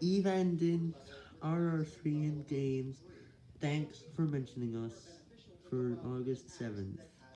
Evandin, RR3 and Games, thanks for mentioning us for August 7th.